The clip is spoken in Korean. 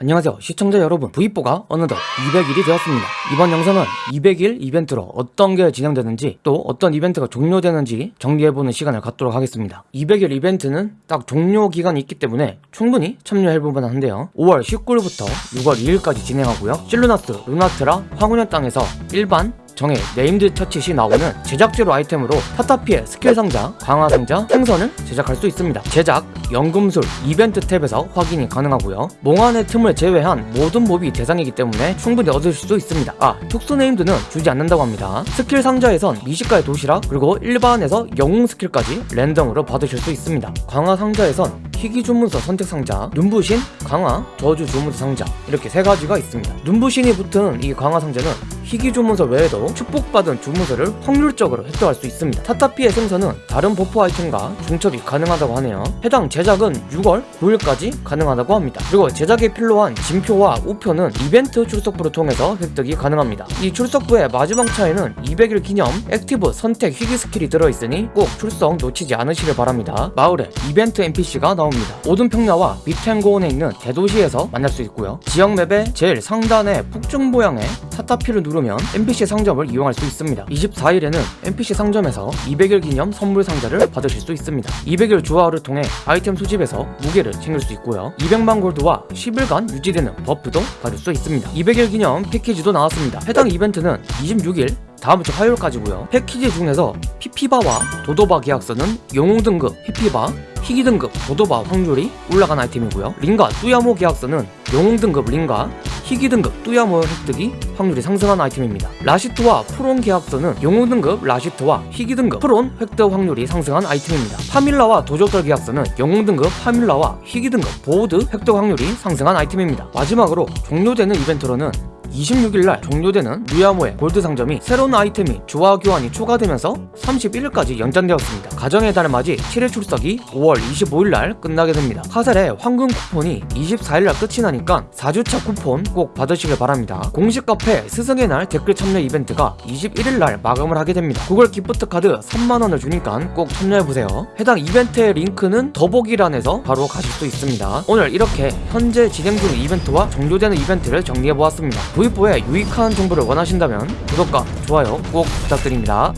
안녕하세요 시청자 여러분. V4가 어느덧 200일이 되었습니다. 이번 영상은 200일 이벤트로 어떤 게 진행되는지 또 어떤 이벤트가 종료되는지 정리해보는 시간을 갖도록 하겠습니다. 200일 이벤트는 딱 종료 기간이 있기 때문에 충분히 참여해볼 만 한데요. 5월 19일부터 6월 2일까지 진행하고요. 실루나스, 루나트라, 황혼의 땅에서 일반 정예 named 처치시 나오는 제작 재료 아이템으로 타타피의 스킬 상자, 강화 상자, 생선을 제작할 수 있습니다. 제작, 연금술, 이벤트 탭에서 확인이 가능하고요. 몽환의 틈을 제외한 모든 mob이 대상이기 때문에 충분히 얻을 수 있습니다. 아, 특수 named는 주지 않는다고 합니다. 스킬 상자에선 미식가의 도시락, 그리고 일반에서 영웅 스킬까지 랜덤으로 받으실 수 있습니다. 강화 상자에선 희귀 주문서 선택 상자, 눈부신, 강화, 저주 주문서 상자 이렇게 세 가지가 있습니다. 눈부신이 붙은 이 강화 상자는 희귀 주문서 외에도 축복받은 주문서를 확률적으로 획득할 수 있습니다. 타타피의 생선은 다른 buff 아이템과 중첩이 가능하다고 하네요. 해당 제작은 6월 9일까지 가능하다고 합니다. 그리고 제작에 필요한 진표와 우표는 이벤트 출석부를 통해서 획득이 가능합니다. 이 출석부의 마지막 차에는 200일 기념 active 선택 희귀 스킬이 들어있으니 꼭 출석 놓치지 않으시길 바랍니다. 마을에 이벤트 NPC가 나옵니다. 오든 평야와 비텐고온에 있는 대도시에서 만날 수 있고요. 지역 map의 제일 상단의 폭죽 모양의 타타피를 누르면 NPC 상점을 이용할 수 있습니다. 24일에는 NPC 상점에서 200일 기념 선물 상자를 받으실 수 있습니다. 200일 주화를 통해 아이템 수집에서 무게를 챙길 수 있고요. 200만 골드와 10일간 유지되는 buff도 받을 수 있습니다. 200일 기념 패키지도 나왔습니다. 해당 이벤트는 26일 다음 주 화요일까지고요. 패키지 중에서 피피바와 도도바 계약서는 영웅 등급 피피바, 희귀 등급 도도바 확률이 올라간 아이템이고요. 링가 뚜야모 계약서는 영웅 등급 링가, 희귀 등급 뚜야모 획득이 확률이 상승한 아이템입니다. 라시트와 프론 계약서는 영웅 등급 라시트와 희귀 등급 프론 획득 확률이 상승한 아이템입니다. 파밀라와 도적들 계약서는 영웅 등급 파밀라와 희귀 등급 보호드 획득 확률이 상승한 아이템입니다. 마지막으로 종료되는 이벤트로는 26일날 종료되는 뚜야모의 골드 상점이 새로운 아이템이 주화 교환이 추가되면서 31일까지 연장되었습니다. 가정의 달을 맞이 7일 출석이 5월 25일날 끝나게 됩니다. 카셀의 황금 쿠폰이 24일날 끝이 나니까 4주차 쿠폰 꼭 받으시길 바랍니다. 공식 카페 스승의 날 댓글 참여 이벤트가 21일날 마감을 하게 됩니다. 구글 기프트 카드 3만원을 주니까 꼭 참여해보세요. 해당 이벤트의 링크는 더보기란에서 바로 가실 수 있습니다. 오늘 이렇게 현재 진행 중 이벤트와 종료되는 이벤트를 정리해보았습니다. V4의 유익한 정보를 원하신다면 구독과 좋아요 꼭 부탁드립니다.